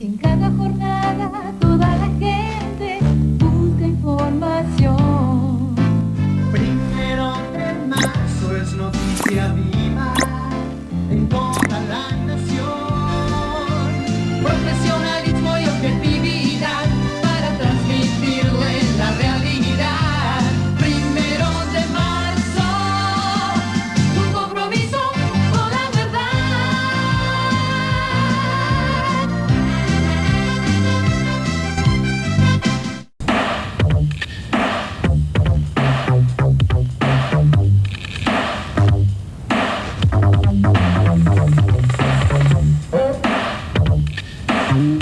En cada jornada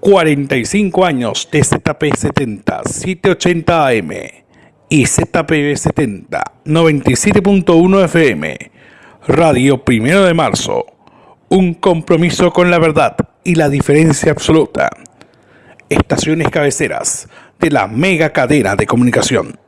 45 años de ZP70 780 AM y ZPB70 97.1 FM. Radio Primero de Marzo. Un compromiso con la verdad y la diferencia absoluta. Estaciones cabeceras de la mega cadena de comunicación.